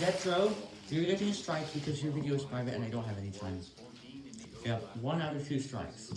Zetro, you're getting a strike because your video is private and I don't have any time. Yeah, one out of two strikes.